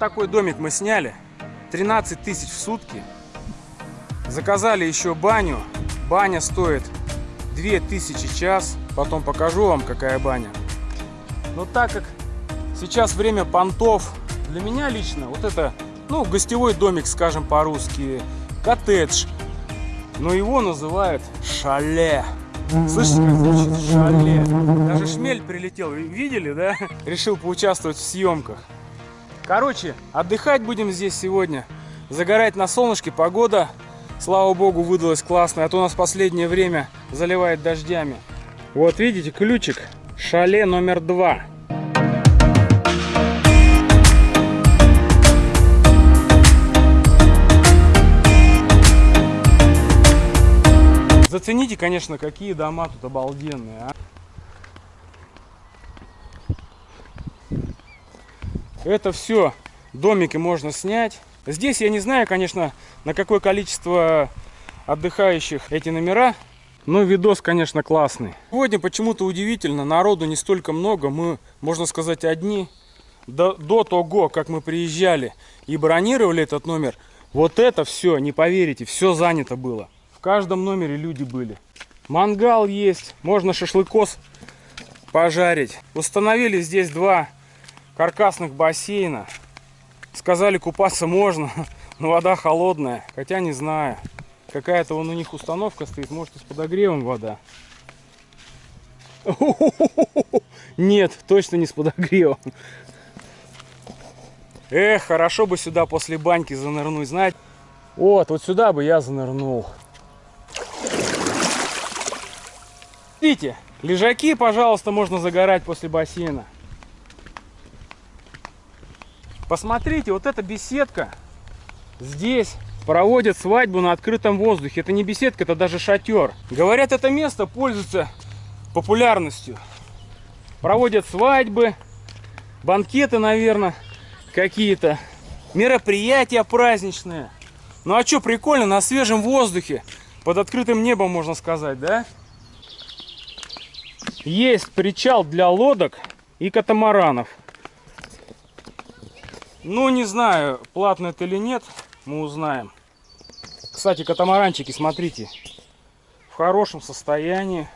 такой домик мы сняли. 13 тысяч в сутки. Заказали еще баню. Баня стоит 2000 час. Потом покажу вам, какая баня. Но так как сейчас время понтов, для меня лично вот это, ну, гостевой домик, скажем по-русски, коттедж. Но его называют шале. Слышите, как звучит шале? Даже шмель прилетел, видели, да? Решил поучаствовать в съемках. Короче, отдыхать будем здесь сегодня. Загорать на солнышке, погода, слава богу, выдалась классная. А то у нас последнее время заливает дождями. Вот видите, ключик. Шале номер два. Зацените, конечно, какие дома тут обалденные, а. Это все домики можно снять. Здесь я не знаю, конечно, на какое количество отдыхающих эти номера, но видос, конечно, классный. Сегодня почему-то удивительно, народу не столько много, мы, можно сказать, одни. До, до того, как мы приезжали и бронировали этот номер, вот это все, не поверите, все занято было. В каждом номере люди были. Мангал есть, можно шашлыкос пожарить. Установили здесь два каркасных бассейна. Сказали, купаться можно, но вода холодная. Хотя не знаю. Какая-то вон у них установка стоит, может и с подогревом вода. Нет, точно не с подогревом. Эх, хорошо бы сюда после баньки занырнуть, знаете. Вот, вот сюда бы я занырнул. Видите, лежаки, пожалуйста, можно загорать после бассейна. Посмотрите, вот эта беседка. Здесь проводят свадьбу на открытом воздухе. Это не беседка, это даже шатер. Говорят, это место пользуется популярностью. Проводят свадьбы, банкеты, наверное, какие-то. Мероприятия праздничные. Ну а что, прикольно, на свежем воздухе. Под открытым небом, можно сказать, да? Есть причал для лодок и катамаранов. Ну, не знаю, платно это или нет, мы узнаем. Кстати, катамаранчики, смотрите, в хорошем состоянии.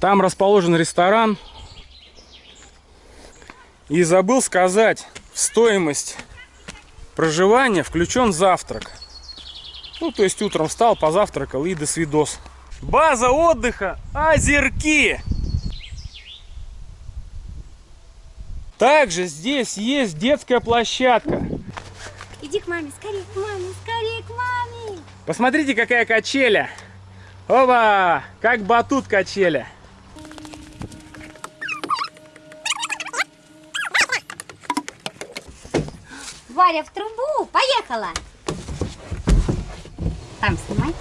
Там расположен ресторан. И забыл сказать, стоимость проживания включен завтрак. Ну, то есть утром встал, позавтракал и до свидос. База отдыха Озерки. Также здесь есть детская площадка. Иди к маме, скорее к маме, скорее к маме. Посмотрите, какая качеля. Оба, как батут качеля. Варя в трубу, поехала. Там снимай.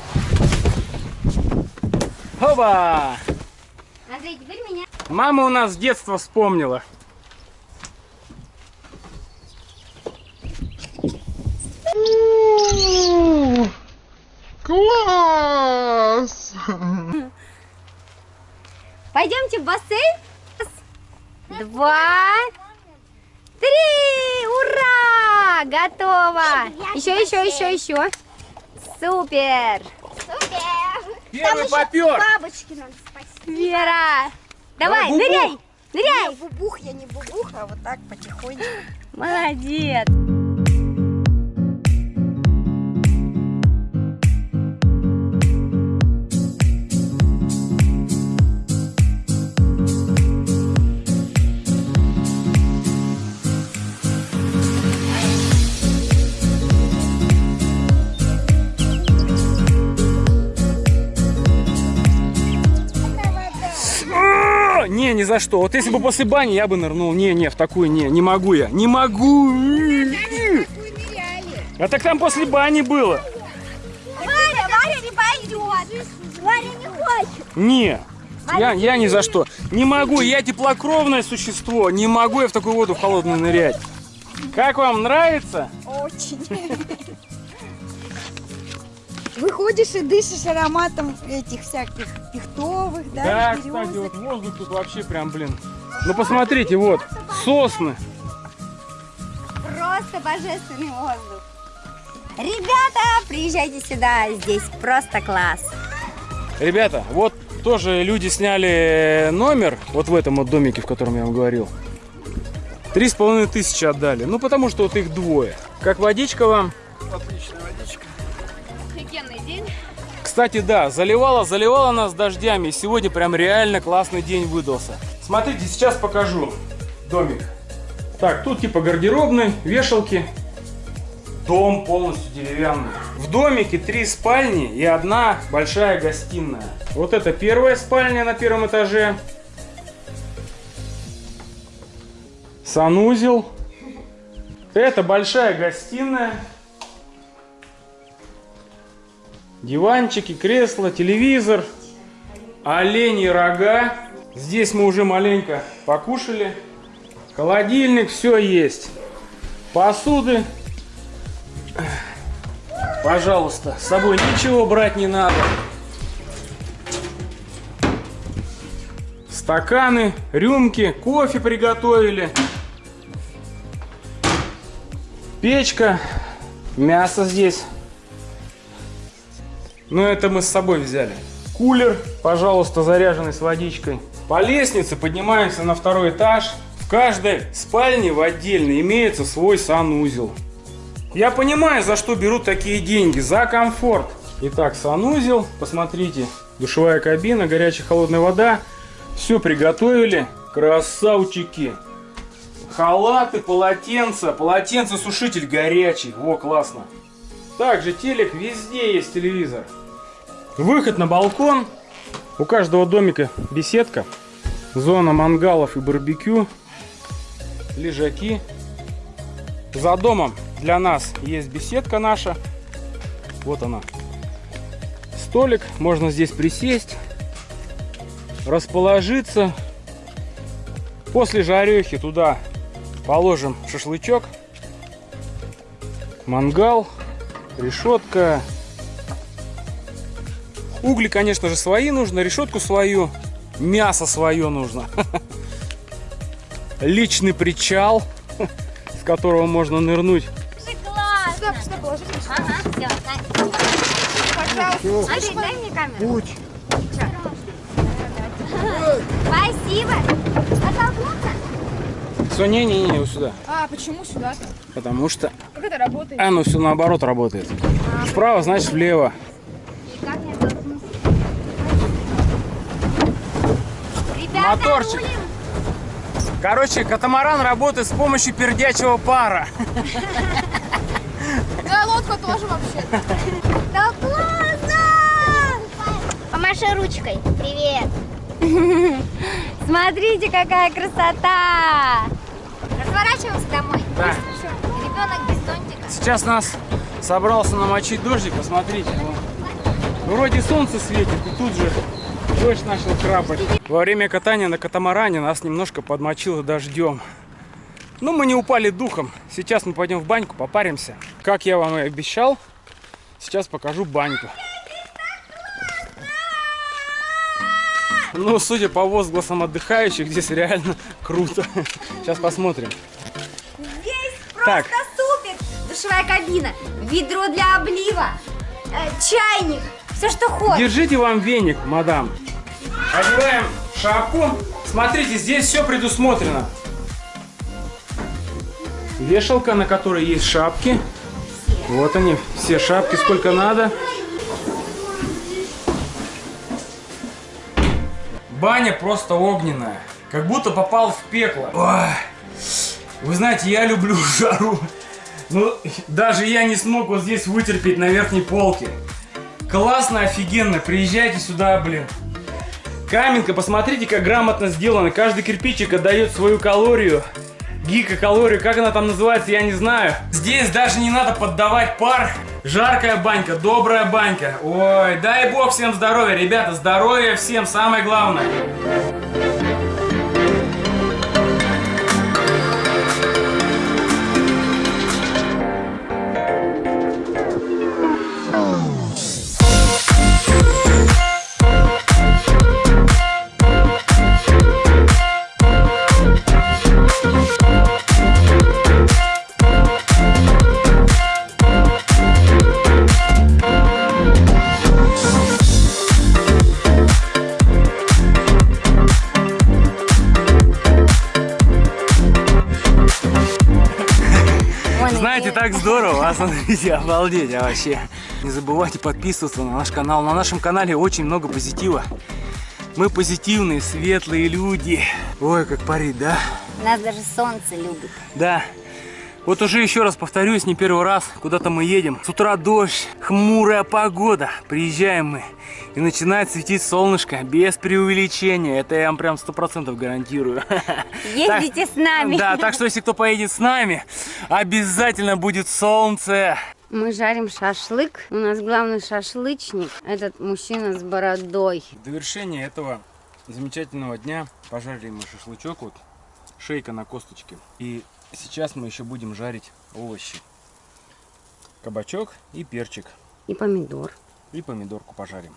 Оба! Андрей, теперь меня. Мама у нас с детства вспомнила. Пойдемте в бассейн. Раз, Два, три! Ура! Готово! Еще, еще, еще, еще. Супер! Первый попер. Бабочки надо спасти. Вера! Давай, ныряй! Ныряй! Не, бубух, я не бубух, а вот так потихоньку. Молодец! Не, ни за что. Вот если бы после бани я бы нырнул. Не, не, в такую не, не могу я. Не могу. А так там после бани было. Варя, Варя не пойдет. Варя не хочет. Не. Я, я ни за что. Не могу, я теплокровное существо. Не могу я в такую воду в холодную нырять. Как вам нравится? Очень. Выходишь и дышишь ароматом этих всяких пихтовых, да, Да, березок. кстати, вот воздух тут вообще прям, блин. Ну посмотрите, вот, сосны. просто божественный воздух. Ребята, приезжайте сюда, здесь просто класс. Ребята, вот тоже люди сняли номер вот в этом вот домике, в котором я вам говорил. Три с половиной тысячи отдали. Ну, потому что вот их двое. Как водичка вам? Офигенный день. Кстати, да, заливала, заливала нас дождями. Сегодня прям реально классный день выдался. Смотрите, сейчас покажу домик. Так, тут типа гардеробный, вешалки. Дом полностью деревянный. В домике три спальни и одна большая гостиная. Вот это первая спальня на первом этаже. Санузел. Это большая гостиная. Диванчики, кресла, телевизор, олени рога. Здесь мы уже маленько покушали. Холодильник, все есть. Посуды. Пожалуйста, с собой ничего брать не надо. Стаканы, рюмки, кофе приготовили. Печка, мясо здесь. Но это мы с собой взяли. Кулер, пожалуйста, заряженный с водичкой. По лестнице поднимаемся на второй этаж. В каждой спальне в отдельно имеется свой санузел. Я понимаю, за что берут такие деньги. За комфорт. Итак, санузел. Посмотрите. Душевая кабина, горячая холодная вода. Все приготовили. Красавчики. Халаты, полотенца. Полотенце-сушитель горячий. Во, классно. Также телек, везде есть телевизор. Выход на балкон. У каждого домика беседка. Зона мангалов и барбекю. Лежаки. За домом для нас есть беседка наша. Вот она. Столик. Можно здесь присесть. Расположиться. После жарехи туда положим шашлычок. Мангал решетка. Угли, конечно же, свои нужно, решетку свою, мясо свое нужно. Личный причал, с которого можно нырнуть. Класс. Сюда, сюда положите. Ага, все, Пожалуйста. Андрей, дай мне камеру. Путь. Спасибо. Оттолкнуться? Все, не-не-не, вот сюда. А, почему сюда-то? Потому что Как это работает? оно все наоборот работает. Вправо, значит влево. И как мне оттолкнуться? Ребята, Моторчик. рулим. Короче, катамаран работает с помощью пердячего пара. Да, лодку тоже вообще. Да классно! Помаши ручкой. Привет. Смотрите, какая красота! Разворачиваемся домой. Да. Ребенок без зонтика. Сейчас нас собрался намочить дождик, посмотрите. вон. Вроде солнце светит, и тут же дождь начал крапать. Во время катания на катамаране нас немножко подмочило дождем. Но мы не упали духом. Сейчас мы пойдем в баньку, попаримся. Как я вам и обещал, сейчас покажу баньку. Ну, судя по возгласам отдыхающих, здесь реально круто. Сейчас посмотрим. Здесь Так. Душевая кабина, ведро для облива, э, чайник, все, что хочешь. Держите вам веник, мадам. Одеваем шапку. Смотрите, здесь все предусмотрено. Вешалка, на которой есть шапки. Вот они, все шапки, сколько надо. Баня просто огненная. Как будто попал в пекло. Ой. Вы знаете, я люблю жару. Ну, даже я не смог вот здесь вытерпеть на верхней полке. Классно, офигенно. Приезжайте сюда, блин. Каменка, посмотрите, как грамотно сделано. Каждый кирпичик отдает свою калорию. Гигакалорию, как она там называется, я не знаю. Здесь даже не надо поддавать пар. Жаркая банька, добрая банька. Ой, дай бог всем здоровья, ребята, здоровья всем, самое главное. Здорово, а смотрите, обалдеть а вообще. Не забывайте подписываться на наш канал. На нашем канале очень много позитива. Мы позитивные, светлые люди. Ой, как парит, да? Нас даже солнце любит. Да. Вот уже еще раз повторюсь, не первый раз, куда-то мы едем. С утра дождь, хмурая погода. Приезжаем мы, и начинает светить солнышко, без преувеличения. Это я вам прям сто процентов гарантирую. Ездите с нами. Да, так что если кто поедет с нами, обязательно будет солнце. Мы жарим шашлык. У нас главный шашлычник. Этот мужчина с бородой. В довершение этого замечательного дня пожарили мы шашлычок, вот шейка на косточке. И сейчас мы еще будем жарить овощи. Кабачок и перчик. И помидор. И помидорку пожарим.